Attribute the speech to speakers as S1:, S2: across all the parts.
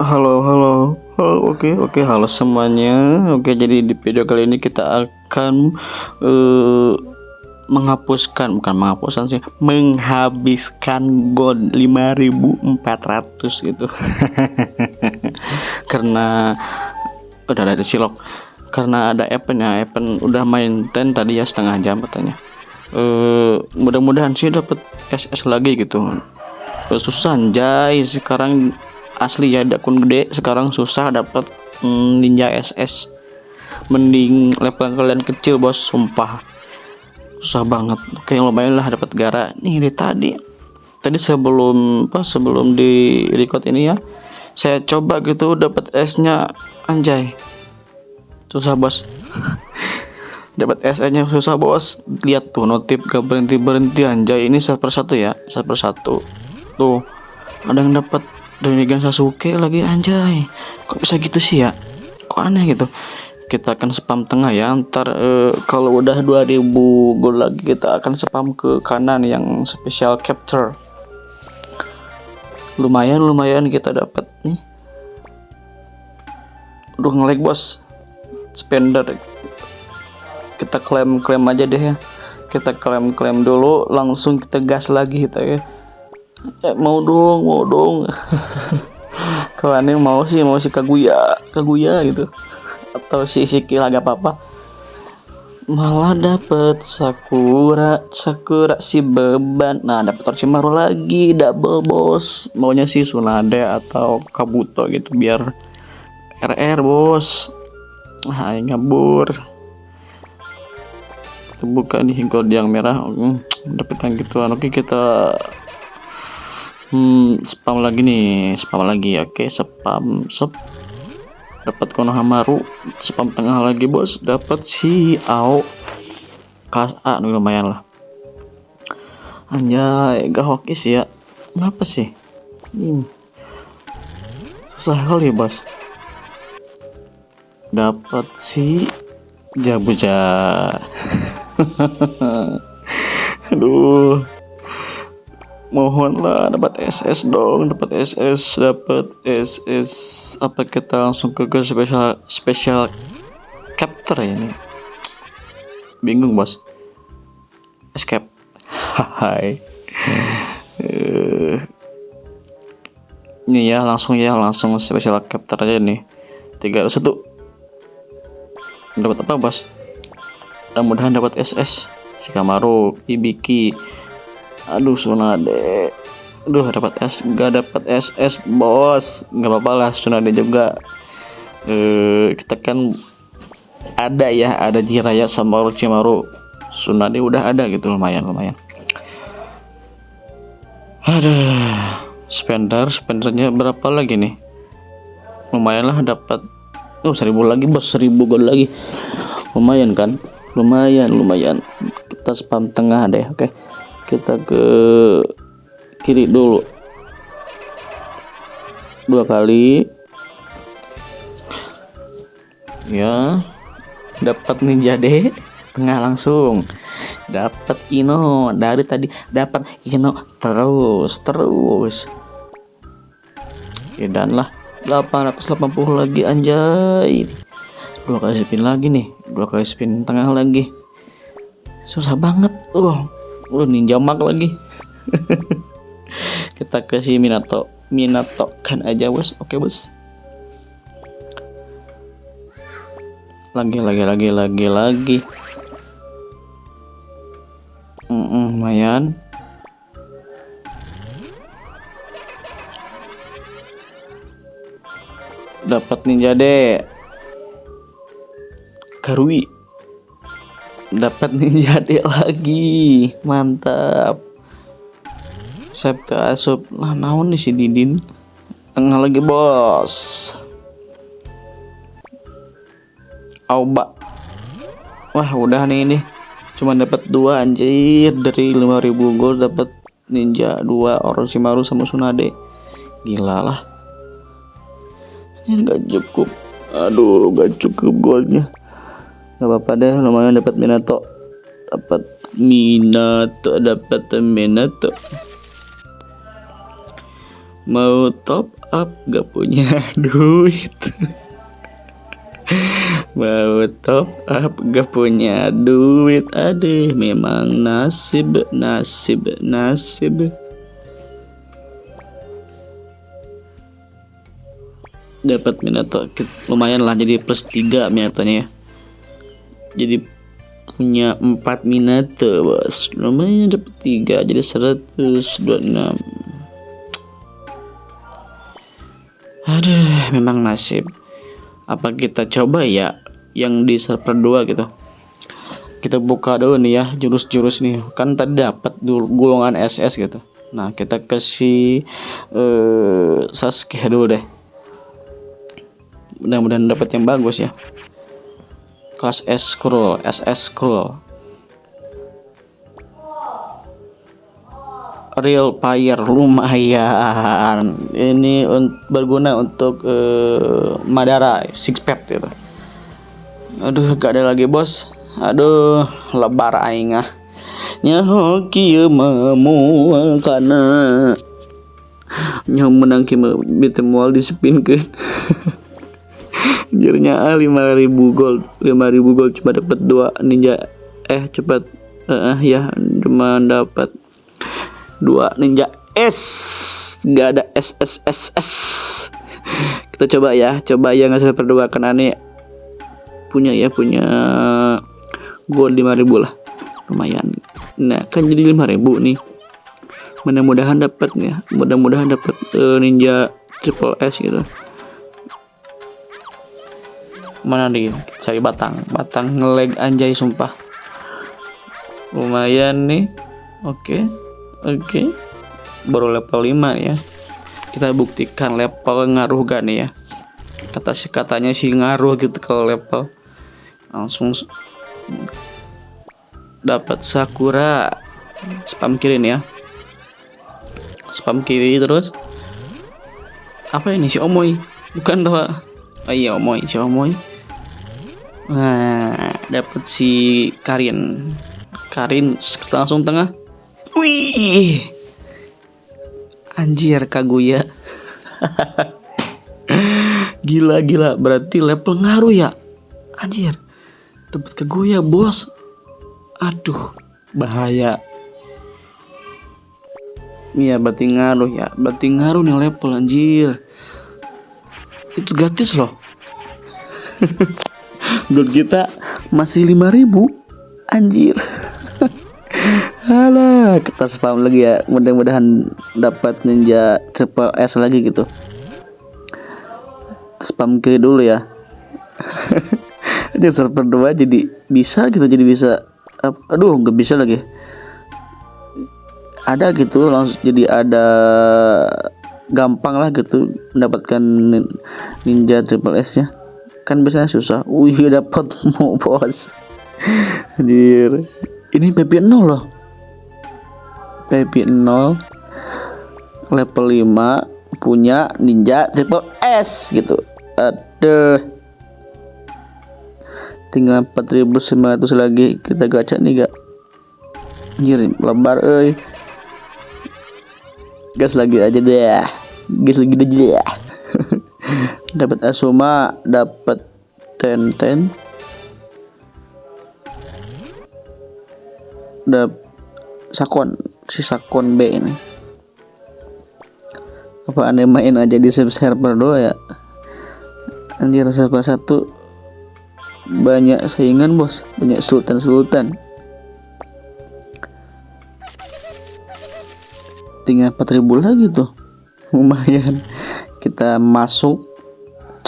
S1: Halo, halo, halo, oke, oke, halo semuanya. Oke, jadi di video kali ini kita akan uh, menghapuskan, bukan menghapuskan sih, menghabiskan gold 5400 gitu. Karena udah ada silok. Karena ada event ya, event udah main ten tadi ya setengah jam katanya. Uh, mudah-mudahan sih dapat SS lagi gitu. Susah anjay sekarang asli ya akun gede sekarang susah dapat mm, ninja SS mending level kalian kecil bos sumpah. Susah banget. Oke lumayan lah dapat gara. Nih dari tadi tadi sebelum apa sebelum di record ini ya saya coba gitu dapat S nya anjay. Susah bos. Dapat S nya susah bos. Lihat tuh notif gak berhenti berhenti anjay. Ini satu persatu ya satu. Persatu tuh ada yang dapat Donigan Sasuke lagi anjay. Kok bisa gitu sih ya? Kok aneh gitu? Kita akan spam tengah ya. Ntar uh, kalau udah 2000 gol lagi kita akan spam ke kanan yang special capture. Lumayan lumayan kita dapat nih. Udah ngelag bos. Spender. Kita klaim klaim aja deh ya. Kita klaim klaim dulu langsung kita gas lagi kita ya eh, mau dong mau dong. Kalau aneh mau sih mau si kaguya kaguya gitu. Atau si sikil agak apa-apa malah dapet sakura sakura si beban. Nah dapet orochimaru lagi double boss. Maunya si sunade atau kabuto gitu biar RR bos. Ah ngabur buka nih gold yang merah. Hmm, dapet yang gituan oke kita hmm, spam lagi nih spam lagi oke spam sep. Dapat konohamaru spam tengah lagi bos. Dapat si ao. Kelas A nih lumayan lah. Anjay gak hokis ya. Kenapa sih? Hmm. susah kali bos. Dapat si jabuja. Aduh mohonlah dapat SS dong dapat SS dapat SS apa kita langsung ke, ke special special capture ini? Bingung bos. Escape. Hai. Uh, ini ya langsung ya langsung special capture aja nih. Tiga satu. Dapat apa bos? Mudah-mudahan dapat SS Shikamaru Ibiki aduh Sunade aduh dapat S nggak dapat SS bos. Nggak apa-apa lah Sunade juga. Eh, kita kan ada ya ada Jiraya sama Orochimaru Sunade udah ada gitu lumayan lumayan. Ada spender spendernya berapa lagi nih? Lumayan lah dapat oh seribu lagi bos seribu gold lagi. Lumayan kan? Lumayan lumayan. Kita spam tengah deh oke. okay kita ke kiri dulu. Dua kali. Ya. Dapat ninja deh. Tengah langsung. Dapat Ino dari tadi. Dapat Ino terus terus. Oke, dan lah. 880 lagi anjay. Dua kali spin lagi nih. Dua kali spin tengah lagi. Susah banget uh Lu ninja mag lagi. Kita kasih Minato. Minato kan aja, Bos. Oke, Bos. Lagi lagi lagi lagi lagi. Mm -mm, lumayan. Dapat ninja deh. Karui dapat ninja dek lagi. Mantap. Sabtu asup. Lah naon nih si Didin? Tengah lagi bos. Auba. Wah udah nih ini. Cuma dapat dua anjir. Dari 5000 gol dapat ninja dua Orochimaru sama Tsunade. Gila lah. Ini nggak cukup. Aduh gak cukup goldnya nggak apa-apa deh lumayan dapat Minato. Dapat Minato dapat Minato. Mau top up gak punya duit. Mau top up gak punya duit. Aduh memang nasib nasib nasib. Dapat Minato lumayan lah jadi plus 3 Minatonya ya jadi punya 4 Minato bos. Lumayan dapat 3 jadi 126 aduh memang nasib. Apa kita coba ya yang di server 2 gitu? Kita buka dulu nih ya jurus-jurus nih. Kan tadi dapat golongan SS gitu. Nah kita kasih uh, Sasuke dulu deh. Mudah-mudahan dapat yang bagus ya kelas S scroll SS scroll real fire lumayan. Ini un berguna untuk uh, Madara six pet gitu. Aduh gak ada lagi bos. Aduh lebar aing ah. Nyaho kieu mamu kana nyaho menang kieu betemual disepinkeun Anjirnya ah 5000 gold 5000 gold cuma dapat dua ninja. Eh cepat eh uh, ya cuma dapat dua ninja S. Nggak ada S S S S. Kita coba ya coba yang hasil berdua kan aneh punya ya punya gold 5000 lah. Lumayan. Nah kan jadi 5000 nih. Mudah-mudahan dapat ya mudah-mudahan dapat uh, ninja triple S gitu mana nih cari batang. Batang ngeleg anjay sumpah. Lumayan nih. Oke. Okay. oke. Okay. baru level 5 ya. Kita buktikan level ngaruh gak nih ya? Kata si katanya sih ngaruh gitu kalau level. Langsung dapat sakura. Spam kiri nih ya. Spam kiri terus. Apa ini? Si omoy bukan tuh oh iya omoy si omoy Nah, dapat si Karin. Karin langsung tengah. Wih. Anjir Kaguya. gila gila, berarti level ngaruh ya. Anjir. Dapat Kaguya, Bos. Aduh, bahaya. Iya, berarti ngaruh ya. Berarti ngaruh nih level anjir. Itu gratis loh. gold kita masih 5000 anjir Alah, kita spam lagi ya. Mudah-mudahan dapat ninja triple S lagi gitu. Spam kiri dulu ya. Ini server 2 jadi bisa gitu jadi bisa aduh nggak bisa lagi ada gitu langsung jadi ada gampang lah gitu mendapatkan ninja triple S nya kan biasanya susah. Wih dapat mau bos anjir. Ini PP 0 loh. PP 0 level 5 punya ninja triple S gitu. Ada tinggal 4900 lagi. Kita gacha nih gak anjir lebar eh gas lagi aja deh. Gas lagi aja deh dapat Asuma dapat ten ten dap sakon si sakon B ini. Apa anda main aja di server dua ya? Anjir server satu banyak saingan bos. Banyak sultan sultan tinggal 4000 lagi tuh. Lumayan. Kita masuk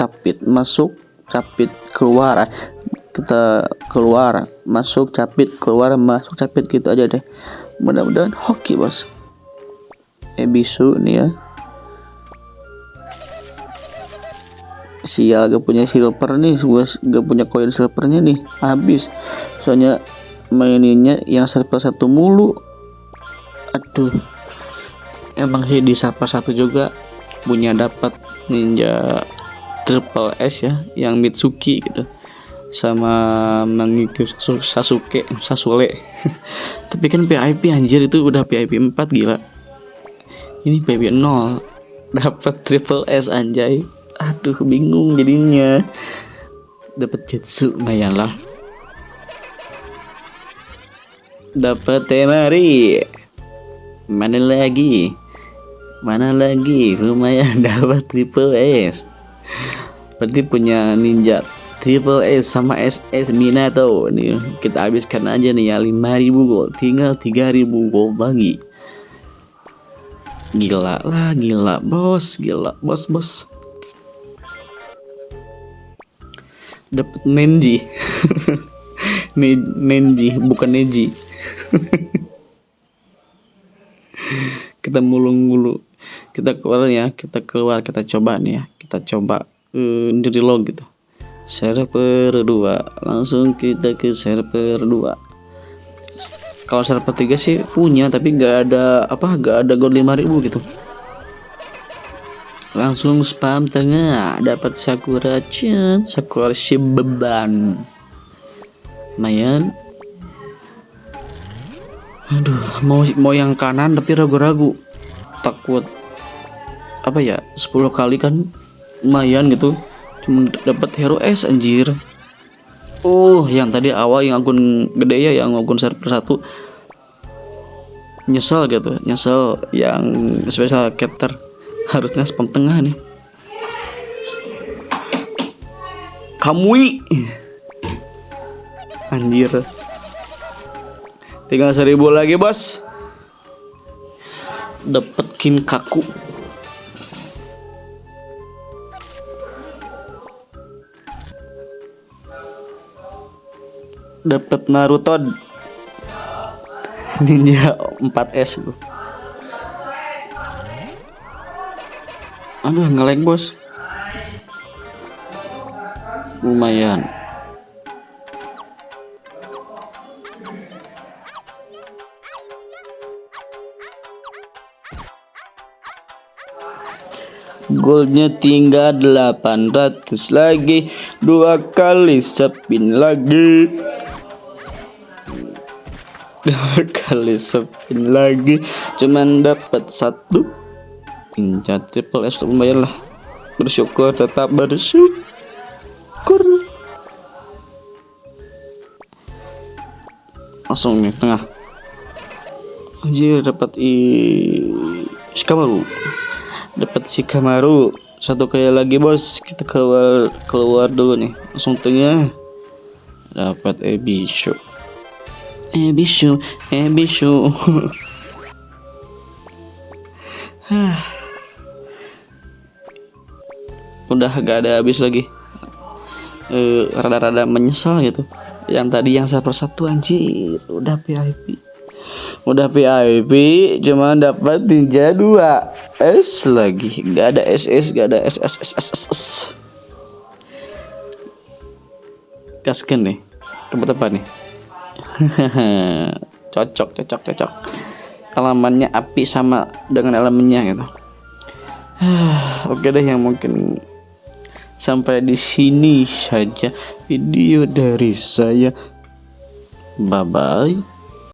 S1: capit masuk capit keluar. Kita keluar masuk capit keluar masuk capit gitu aja deh. Mudah-mudahan hoki bos. Ebisu nih ya. Sial gak punya silver nih gue gak punya koin silvernya nih. Habis. Soalnya maininnya yang server satu mulu. Aduh. Emang sih di sapa satu juga. Punya dapat ninja triple S ya yang Mitsuki gitu. Sama mengikuti Sasuke Sasule. Tapi kan PIP anjir itu udah PIP 4 gila. Ini PIP 0 dapat triple S anjay. Aduh bingung jadinya. Dapat jetsu lumayan lah dapat temari mana lagi? Mana lagi? Lumayan dapat triple S berarti punya ninja triple S sama SS Minato. Nih kita habiskan aja nih ya 5000 gold tinggal 3000 gold lagi. Gila lah gila. Bos gila. Bos bos. Dapat Nenji. Nenji bukan Neji. Kita mulung-mulu kita keluar ya kita keluar kita coba nih ya. Kita coba uh, dari log gitu. Server 2 langsung kita ke server 2 kalau server 3 sih punya tapi nggak ada apa nggak ada gold 5000 gitu. Langsung spam tengah. Dapat sakura chan. Sakura beban. Lumayan. Aduh mau mau yang kanan tapi ragu-ragu. Takut apa ya 10 kali kan lumayan gitu. Cuma dapat hero S anjir. Oh yang tadi awal yang akun gede ya yang akun server satu. Nyesel gitu nyesel yang special captor harusnya spam tengah nih. Kamui. Anjir. Tinggal seribu lagi bos. Dapat kaku dapat Naruto Ninja 4S lu aduh ngeleng bos. Lumayan. Goldnya tinggal 800 lagi. Dua kali spin lagi kali spin lagi. Cuman dapat satu. Ninja triple S lumayan lah. Bersyukur tetap bersyukur. Langsung nih tengah. Anjir dapat i Skamaru dapat si Kamaru satu kali lagi bos. Kita keluar keluar dulu nih. Langsung tengah. Dapat Ebishu Ebishu Ebishu udah gak ada habis lagi. Rada-rada uh, menyesal gitu. Yang tadi yang saya persatu anjir. Udah VIP udah VIP cuma dapat ninja 2 S lagi. Nggak ada SS nggak ada SSSSS gasken nih. Tempat apa nih cocok cocok cocok. Elemennya api sama dengan elemennya gitu. Oke deh yang mungkin sampai di sini saja video dari saya. Bye bye